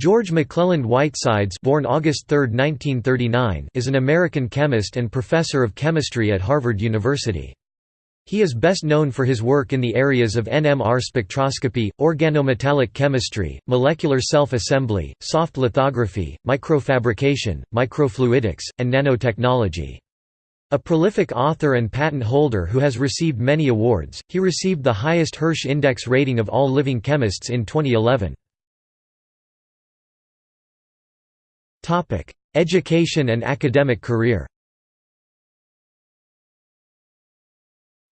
George McClelland Whitesides born August 3, 1939, is an American chemist and professor of chemistry at Harvard University. He is best known for his work in the areas of NMR spectroscopy, organometallic chemistry, molecular self-assembly, soft lithography, microfabrication, microfluidics, and nanotechnology. A prolific author and patent holder who has received many awards, he received the highest Hirsch Index rating of all living chemists in 2011. Education and academic career.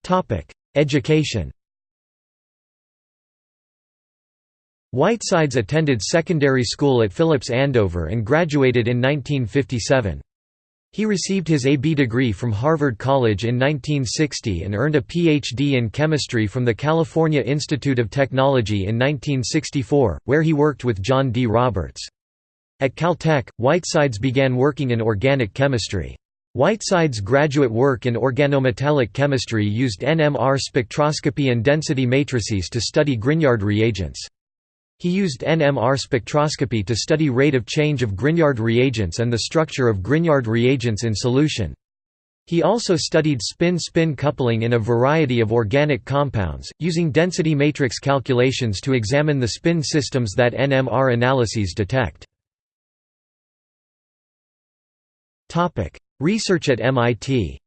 Topic: Education. Whitesides attended secondary school at Phillips Andover and graduated in 1957. He received his A.B. degree from Harvard College in 1960 and earned a Ph.D. in chemistry from the California Institute of Technology in 1964, where he worked with John D. Roberts. At Caltech, Whitesides began working in organic chemistry. Whitesides' graduate work in organometallic chemistry used NMR spectroscopy and density matrices to study Grignard reagents. He used NMR spectroscopy to study rate of change of Grignard reagents and the structure of Grignard reagents in solution. He also studied spin-spin coupling in a variety of organic compounds, using density matrix calculations to examine the spin systems that NMR analyses detect. Topic: Research at MIT.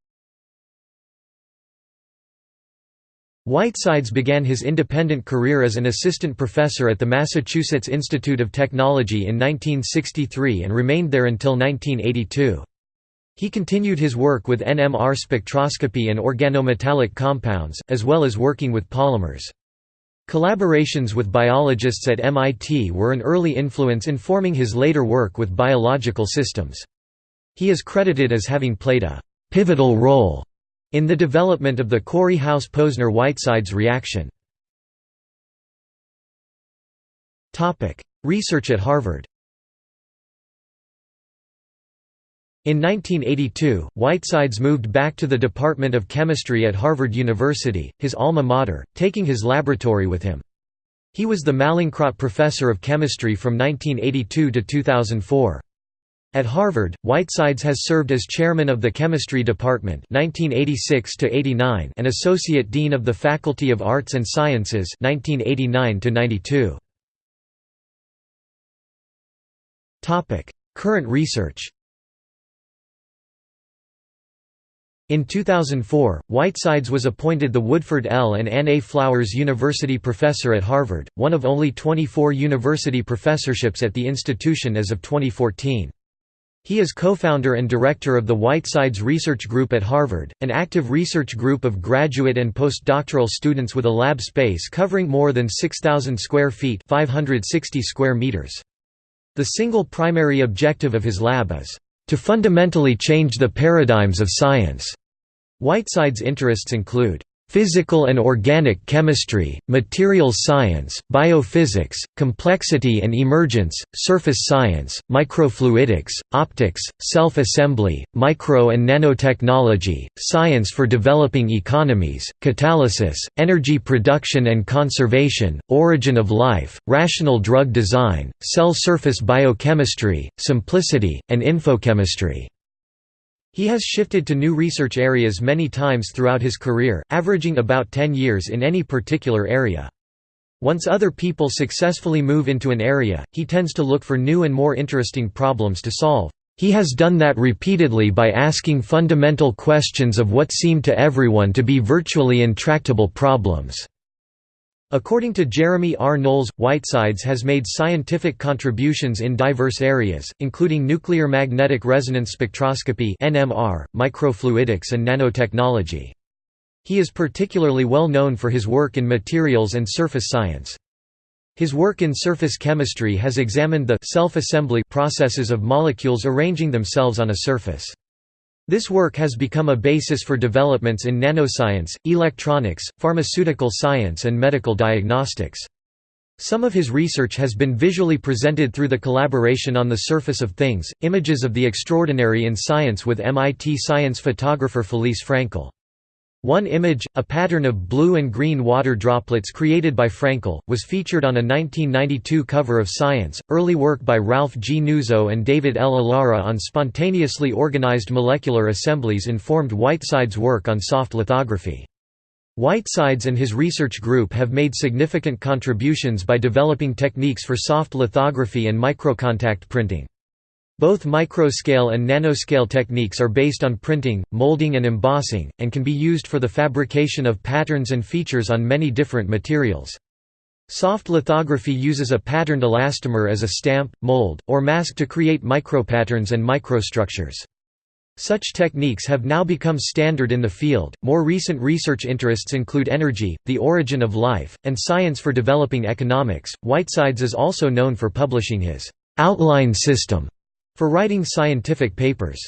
Whitesides began his independent career as an assistant professor at the Massachusetts Institute of Technology in 1963 and remained there until 1982. He continued his work with NMR spectroscopy and organometallic compounds, as well as working with polymers. Collaborations with biologists at MIT were an early influence informing his later work with biological systems. He is credited as having played a «pivotal role» in the development of the Corey House-Posner-Whitesides reaction. Research at Harvard In 1982, Whitesides moved back to the Department of Chemistry at Harvard University, his alma mater, taking his laboratory with him. He was the Mallinckrodt Professor of Chemistry from 1982 to 2004. At Harvard, Whitesides has served as chairman of the Chemistry Department 1986 and associate dean of the Faculty of Arts and Sciences 1989 -92. Current research In 2004, Whitesides was appointed the Woodford L. and Anne A. Flowers University Professor at Harvard, one of only 24 university professorships at the institution as of 2014. He is co-founder and director of the Whitesides Research Group at Harvard, an active research group of graduate and postdoctoral students with a lab space covering more than 6,000 square feet 560 square meters. The single primary objective of his lab is, "...to fundamentally change the paradigms of science." Whitesides' interests include Physical and organic chemistry, materials science, biophysics, complexity and emergence, surface science, microfluidics, optics, self-assembly, micro and nanotechnology, science for developing economies, catalysis, energy production and conservation, origin of life, rational drug design, cell surface biochemistry, simplicity, and infochemistry. He has shifted to new research areas many times throughout his career, averaging about 10 years in any particular area. Once other people successfully move into an area, he tends to look for new and more interesting problems to solve. He has done that repeatedly by asking fundamental questions of what seem to everyone to be virtually intractable problems. According to Jeremy R. Knowles, Whitesides has made scientific contributions in diverse areas, including nuclear magnetic resonance spectroscopy (NMR), microfluidics and nanotechnology. He is particularly well known for his work in materials and surface science. His work in surface chemistry has examined the self-assembly processes of molecules arranging themselves on a surface. This work has become a basis for developments in nanoscience, electronics, pharmaceutical science and medical diagnostics. Some of his research has been visually presented through the collaboration on the surface of things, images of the extraordinary in science with MIT science photographer Felice Frankel. One image, a pattern of blue and green water droplets created by Frankel, was featured on a 1992 cover of Science. Early work by Ralph G. Nuzzo and David L. Allara on spontaneously organized molecular assemblies informed Whiteside's work on soft lithography. Whitesides and his research group have made significant contributions by developing techniques for soft lithography and microcontact printing. Both microscale and nanoscale techniques are based on printing, molding and embossing, and can be used for the fabrication of patterns and features on many different materials. Soft lithography uses a patterned elastomer as a stamp, mold, or mask to create micropatterns and microstructures. Such techniques have now become standard in the field. More recent research interests include energy, the origin of life, and science for developing economics. Whitesides is also known for publishing his outline system for writing scientific papers.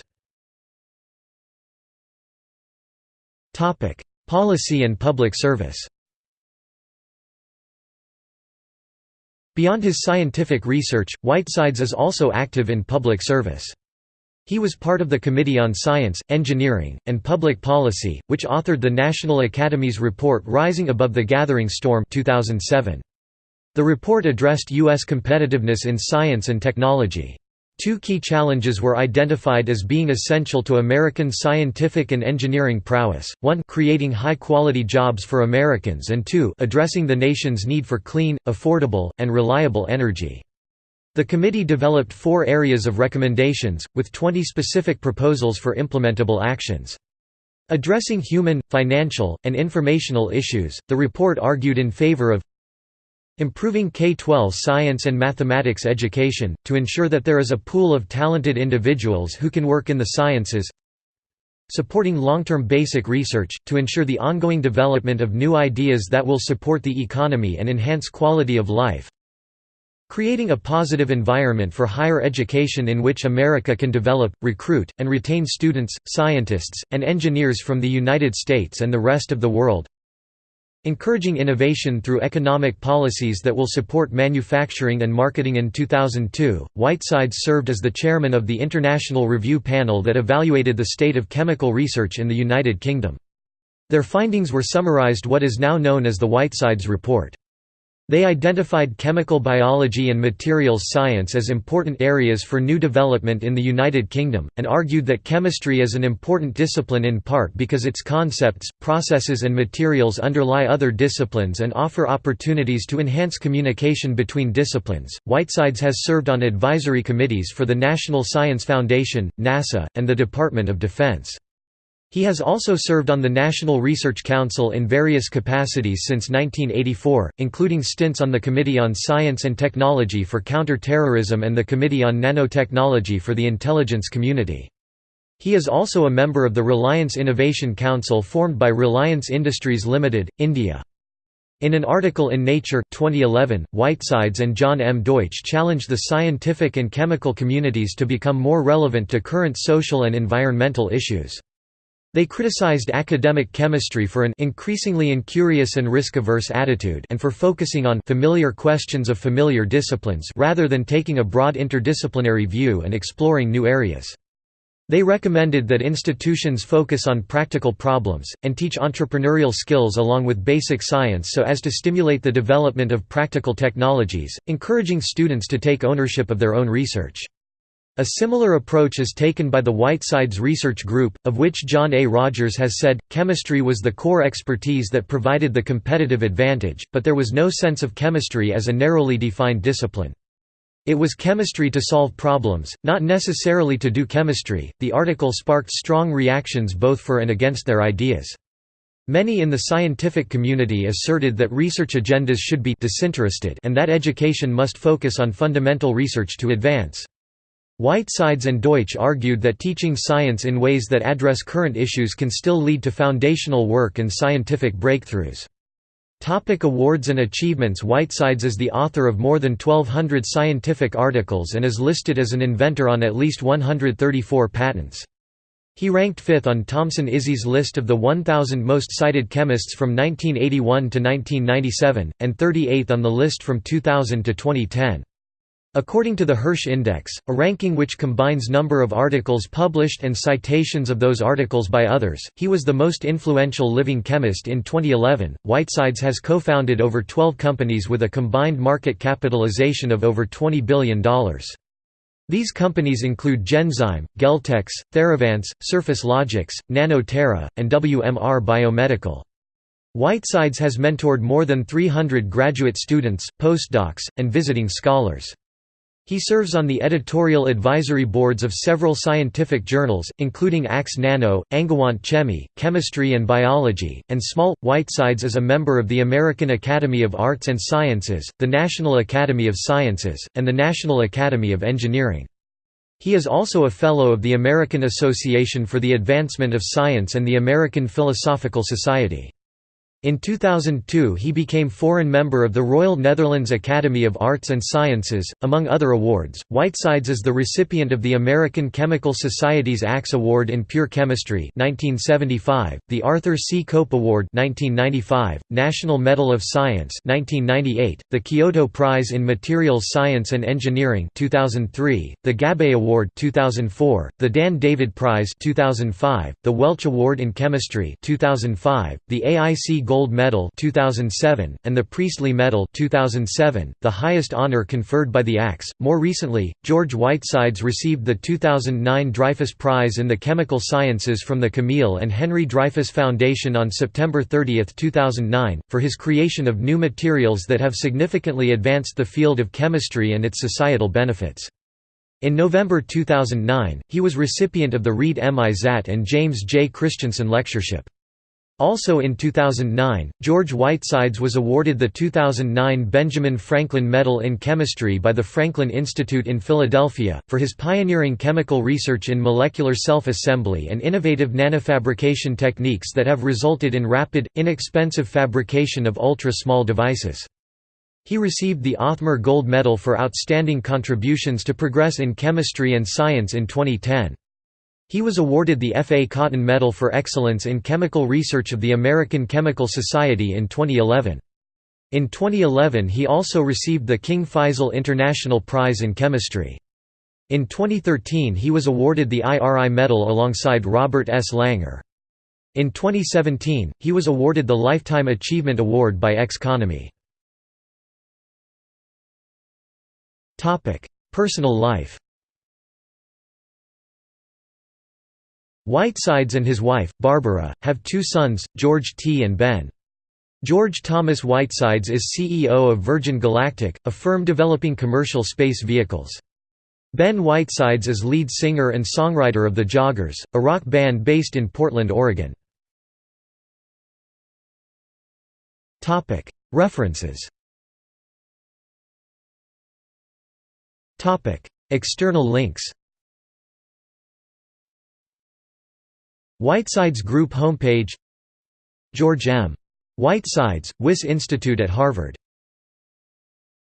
Policy and public service Beyond his scientific research, Whitesides is also active in public service. He was part of the Committee on Science, Engineering, and Public Policy, which authored the National Academy's report Rising Above the Gathering Storm 2007. The report addressed U.S. competitiveness in science and technology. Two key challenges were identified as being essential to American scientific and engineering prowess, one creating high-quality jobs for Americans and two addressing the nation's need for clean, affordable, and reliable energy. The committee developed four areas of recommendations, with 20 specific proposals for implementable actions. Addressing human, financial, and informational issues, the report argued in favor of Improving K-12 science and mathematics education, to ensure that there is a pool of talented individuals who can work in the sciences. Supporting long-term basic research, to ensure the ongoing development of new ideas that will support the economy and enhance quality of life. Creating a positive environment for higher education in which America can develop, recruit, and retain students, scientists, and engineers from the United States and the rest of the world Encouraging innovation through economic policies that will support manufacturing and marketing In 2002, Whitesides served as the chairman of the International Review Panel that evaluated the state of chemical research in the United Kingdom. Their findings were summarized what is now known as the Whitesides Report. They identified chemical biology and materials science as important areas for new development in the United Kingdom, and argued that chemistry is an important discipline in part because its concepts, processes and materials underlie other disciplines and offer opportunities to enhance communication between disciplines. Whitesides has served on advisory committees for the National Science Foundation, NASA, and the Department of Defense. He has also served on the National Research Council in various capacities since 1984, including stints on the Committee on Science and Technology for Counter-Terrorism and the Committee on Nanotechnology for the Intelligence Community. He is also a member of the Reliance Innovation Council formed by Reliance Industries Limited, India. In an article in Nature 2011, Whitesides and John M. Deutsch challenged the scientific and chemical communities to become more relevant to current social and environmental issues. They criticized academic chemistry for an increasingly incurious and risk-averse attitude and for focusing on familiar questions of familiar disciplines rather than taking a broad interdisciplinary view and exploring new areas. They recommended that institutions focus on practical problems, and teach entrepreneurial skills along with basic science so as to stimulate the development of practical technologies, encouraging students to take ownership of their own research. A similar approach is taken by the Whitesides Research Group, of which John A. Rogers has said, chemistry was the core expertise that provided the competitive advantage, but there was no sense of chemistry as a narrowly defined discipline. It was chemistry to solve problems, not necessarily to do chemistry. The article sparked strong reactions both for and against their ideas. Many in the scientific community asserted that research agendas should be disinterested and that education must focus on fundamental research to advance. Whitesides and Deutsch argued that teaching science in ways that address current issues can still lead to foundational work and scientific breakthroughs. Topic awards and achievements Whitesides is the author of more than 1,200 scientific articles and is listed as an inventor on at least 134 patents. He ranked fifth on Thomson ISI's list of the 1,000 most cited chemists from 1981 to 1997, and 38th on the list from 2000 to 2010. According to the Hirsch Index, a ranking which combines number of articles published and citations of those articles by others, he was the most influential living chemist in 2011. Whitesides has co founded over 12 companies with a combined market capitalization of over $20 billion. These companies include Genzyme, Geltex, Theravance, Surface Logix, NanoTerra, and WMR Biomedical. Whitesides has mentored more than 300 graduate students, postdocs, and visiting scholars. He serves on the editorial advisory boards of several scientific journals, including ACS Nano, Angewandte Chemie, Chemistry and Biology, and Small. Whitesides is a member of the American Academy of Arts and Sciences, the National Academy of Sciences, and the National Academy of Engineering. He is also a Fellow of the American Association for the Advancement of Science and the American Philosophical Society. In 2002 he became foreign member of the Royal Netherlands Academy of Arts and Sciences, among other awards. Whitesides is the recipient of the American Chemical Society's ACS Award in Pure Chemistry 1975, the Arthur C. Cope Award 1995, National Medal of Science 1998, the Kyoto Prize in Materials Science and Engineering 2003, the Gabbay Award 2004, the Dan David Prize 2005, the Welch Award in Chemistry 2005, the AIC Gold Medal 2007, and the Priestley Medal 2007, the highest honor conferred by the ACS. More recently, George Whitesides received the 2009 Dreyfus Prize in the Chemical Sciences from the Camille and Henry Dreyfus Foundation on September 30, 2009, for his creation of new materials that have significantly advanced the field of chemistry and its societal benefits. In November 2009, he was recipient of the Reed M. Izatt and James J. Christensen Lectureship. Also in 2009, George Whitesides was awarded the 2009 Benjamin Franklin Medal in Chemistry by the Franklin Institute in Philadelphia, for his pioneering chemical research in molecular self-assembly and innovative nanofabrication techniques that have resulted in rapid, inexpensive fabrication of ultra-small devices. He received the Othmer Gold Medal for outstanding contributions to progress in chemistry and science in 2010. He was awarded the F. A. Cotton Medal for Excellence in Chemical Research of the American Chemical Society in 2011. In 2011 he also received the King Faisal International Prize in Chemistry. In 2013 he was awarded the IRI Medal alongside Robert S. Langer. In 2017, he was awarded the Lifetime Achievement Award by Economy. Personal life Whitesides and his wife, Barbara, have two sons, George T. and Ben. George Thomas Whitesides is CEO of Virgin Galactic, a firm developing commercial space vehicles. Ben Whitesides is lead singer and songwriter of The Joggers, a rock band based in Portland, Oregon. References External links Whitesides Group homepage George M. Whitesides, Wyss Institute at Harvard